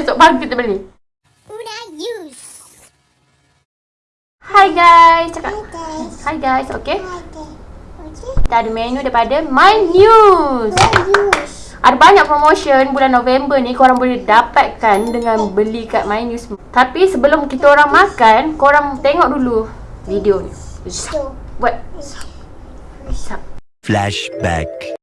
Esok pagi kita beli. Una use. Hi guys. Cakap. Hi guys. Okay. Okay. Okay. Kita ada menu daripada My News. Ada banyak promotion bulan November ni korang boleh dapatkan dengan beli kat My News. Tapi sebelum kita orang makan, korang tengok dulu video ni. Buat. Flashback.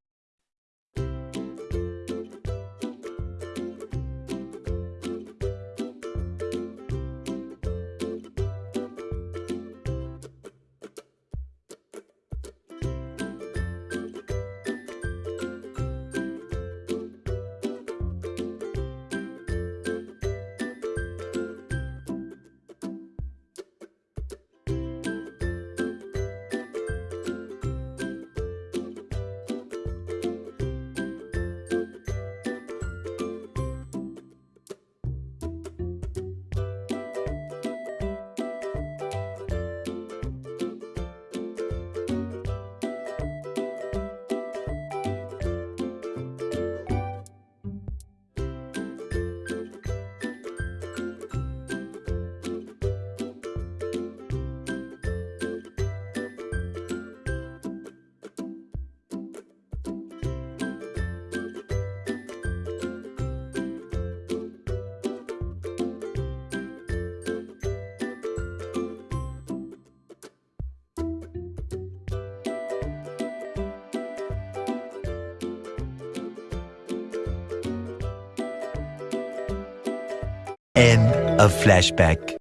End of flashback.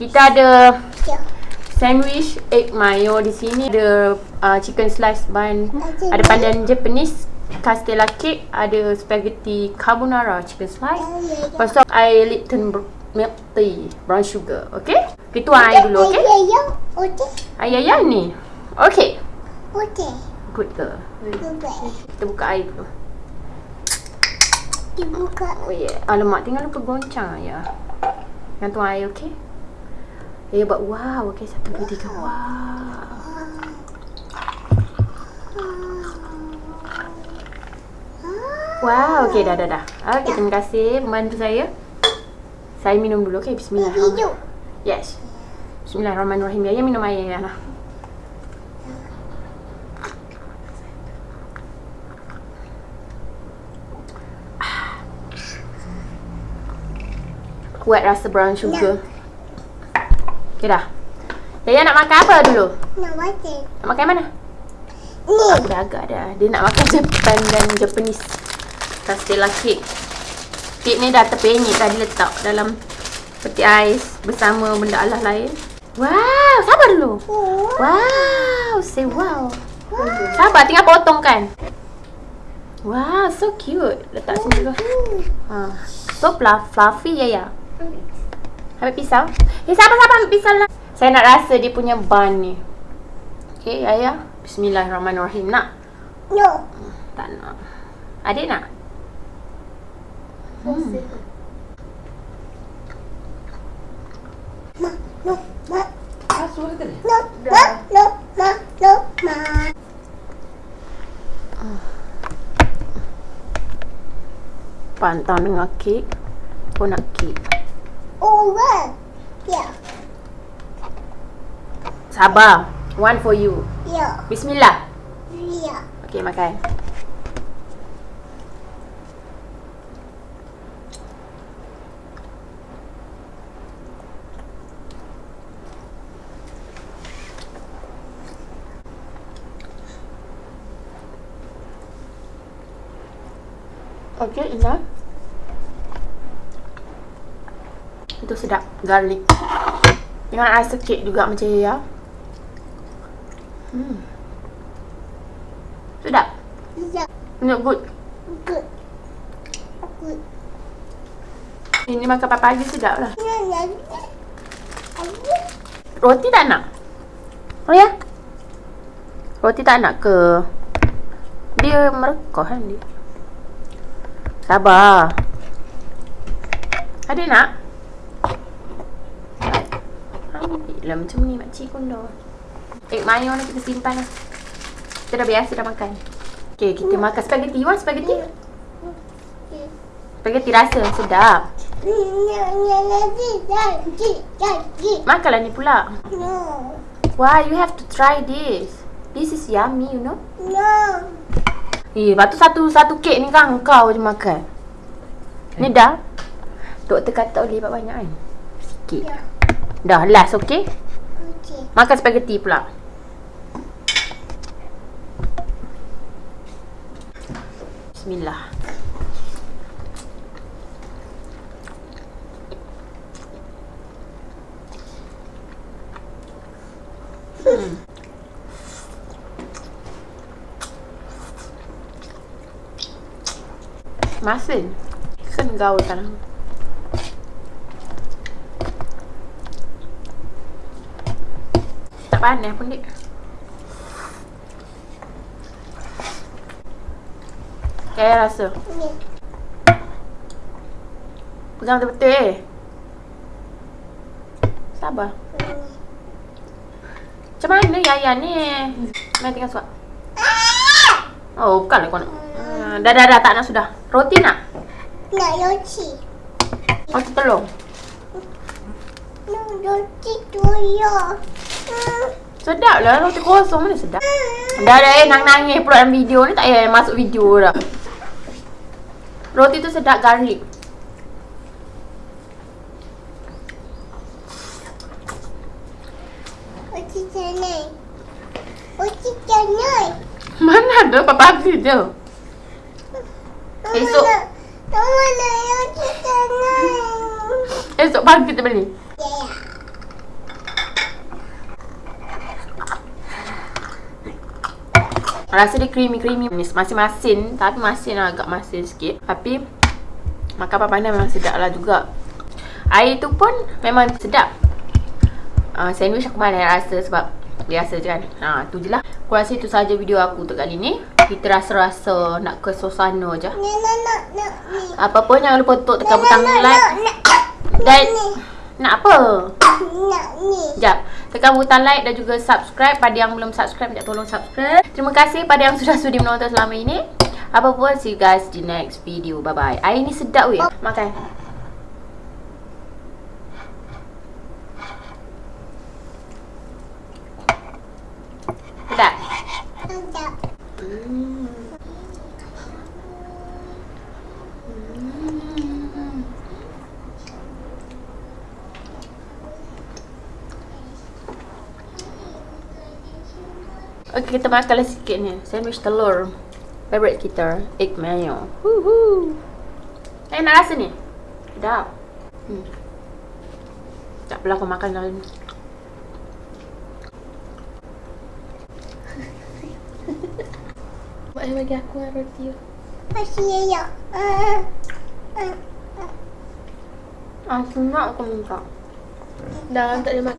Kita ada sandwich egg mayo di sini ada uh, chicken slice bun ada pandan Japanese castella cake ada spaghetti carbonara chicken slice lepas tu air Lipton milk tea brown sugar okay kita tuang air dulu okay. Okay. air ayam ni okay Okay. good girl Goodbye. kita buka air dulu Dibuka. oh yeah alamak tinggal lupa goncang ya yang tuang air okay Eh buat wow okay satu dua tiga wow Wow, okey dah dah dah. Okey, terima kasih membantu saya. Saya minum dulu, okey. Hidup. Yes. Bismillahirrahmanirrahim. Ya, ya minum air ya lah. Kuat rasa brown sugar. Okey dah. Yaya nak makan apa dulu? Nak baca. Nak makan mana? Ni. Aku dah agak dah. Dia nak makan Japan dan Japanese Castella cake. Kek ni dah terpenyek tadi letak dalam peti ais bersama benda alah lain. Wow, sabar dulu. Oh. Wow, say wow. Sabar, tinggal potong kan. Wow, so cute. Letak sini dulu. Ha. So fluff, fluffy ya ya. Ambil pisau. Eh, sabar-sabar ambil pisau lah. Saya nak rasa dia punya bun ni. Okay, Ayah. Bismillahirrahmanirrahim. Nak? No. Tak nak. Adik nak? Hmm. Ma. No. Ma. Ah, suara tadi? No. Ma. No. Ma. No. Ma. Pantang dengan kek. Pun nak kek. Over. Yeah. Sabar. One for you. Yeah. Bismillah. Yeah. Okay, makan. Okay, Ina. Itu sedap. Garlic. Dengan rasa kek juga macam ya. Hmm. Sedap. Yeah. Look good. Good. Good. Ini makan pagi sedap lah. Roti tak nak? Oh ya? Roti tak nak ke? Dia merekoh kan dia? Sabar. Ada nak? Ambil lah macam ni makcik dah. Egg mayo ni kita simpan lah. Kita dah biasa dah makan. Okay, kita makan spaghetti. You want spaghetti? Spaghetti rasa sedap. Makanlah ni pula. No, Why you have to try this? This is yummy, you know. no. Eh, lepas tu satu satu kek ni kan kau je makan. Ni dah. Doktor kata boleh buat banyak kan? Sikit. Ya. Dah, last, okey? Okay. Makan spaghetti pula. Bismillah. Hmm. Masin. Kan gaul sekarang. Panas pun dik. Kayak rasa. Pegang betul-betul eh. Sabar. Macam mana Yaya ni? Mari tengah suap. Oh, bukanlah kau nak. Hmm, dah, dah, dah. Tak nak sudah. Roti nak? Nak roti. Roti telur. Nak roti tuyul. Sedap lah. Roti kosong mana sedap. Dah, dah eh. Nang-nangis pula dalam video ni. Tak payah masuk video dah. Roti tu sedap garlic. Roti canai. Roti canai. Mana ada pagi je. Esok. Esok pagi kita beli. Ya, ya. Rasa dia creamy-creamy manis. Masih masin. Tapi masin lah agak masin sikit. Tapi makan panas memang sedap lah juga. Air tu pun memang sedap. Uh, sandwich aku mana rasa sebab biasa je kan. Ha, tu je lah. Aku rasa itu saja video aku untuk kali ni. Kita rasa-rasa nak ke suasana je. Apa pun jangan lupa untuk tekan butang like. Dan. Nak apa? Nak ni. Sekejap. Tekan butang like dan juga subscribe. Pada yang belum subscribe, minta tolong subscribe. Terima kasih pada yang sudah sudi menonton selama ini. Apa pun, see you guys di next video. Bye-bye. Air ni sedap weh. Makan. Sedap. Sedap. Hmm. Okay, kita makanlah sikit ni. Sandwich telur. Favorite kita. Egg mayo. Woohoo. Eh, nak rasa ni? Sedap. Hmm. Tak apalah aku makan dalam ni. Buat bagi aku lah roti tu. Masih ya, ya. Ah, senang aku minta. Dah tak ada makan.